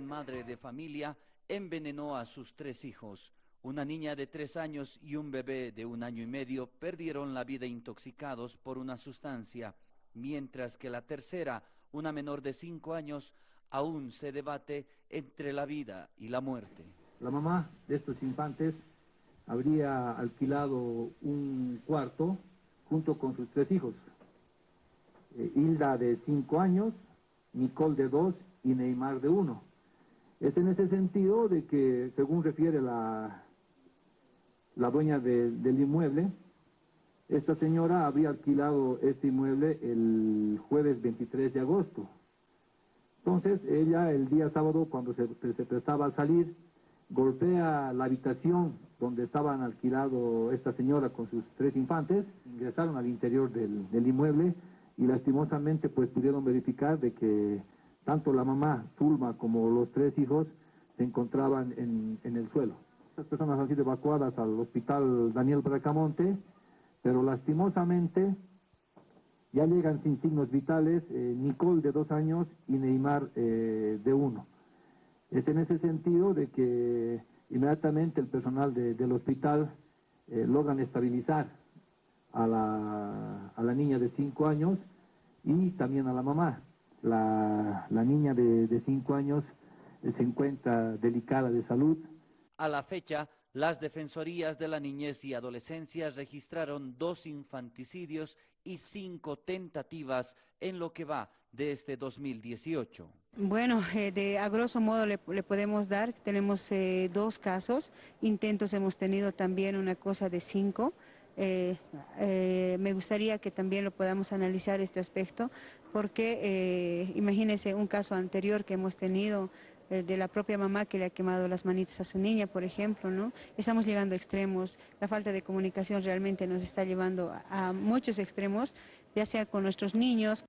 madre de familia envenenó a sus tres hijos. Una niña de tres años y un bebé de un año y medio perdieron la vida intoxicados por una sustancia, mientras que la tercera, una menor de cinco años, aún se debate entre la vida y la muerte. La mamá de estos infantes habría alquilado un cuarto junto con sus tres hijos. Eh, Hilda de cinco años, Nicole de dos y Neymar de uno. Es en ese sentido de que, según refiere la, la dueña de- del inmueble, esta señora habría alquilado este inmueble el jueves 23 de agosto. Entonces, ella el día sábado, cuando se, se prestaba a salir, golpea la habitación donde estaban alquilado esta señora con sus tres infantes, ingresaron al interior del, del inmueble y lastimosamente pues pudieron verificar de que tanto la mamá, Zulma, como los tres hijos se encontraban en, el suelo. Estas personas han sido evacuadas al hospital Daniel Bracamonte, pero lastimosamente ya llegan sin signos vitales eh, Nicole de dos años y Neymar eh, de uno. Es en ese sentido de que inmediatamente el personal de- del hospital eh, logran estabilizar a la niña de cinco años y también a la mamá. La, la niña de, de cinco años eh, se encuentra delicada de salud, A la fecha, las Defensorías de la Niñez y Adolescencia registraron dos infanticidios y cinco tentativas en lo que va de este 2018. Bueno, eh, de a grosso modo le, le podemos dar, tenemos eh, dos casos, intentos hemos tenido también una cosa de cinco. Eh, eh, me gustaría que también lo podamos analizar este aspecto, porque eh, imagínense un caso anterior que hemos tenido eh, de la propia mamá que le ha quemado las manitas a su niña, por ejemplo, ¿no? Estamos llegando a extremos, la falta de comunicación realmente nos está llevando a- a muchos extremos, ya sea con nuestros niños,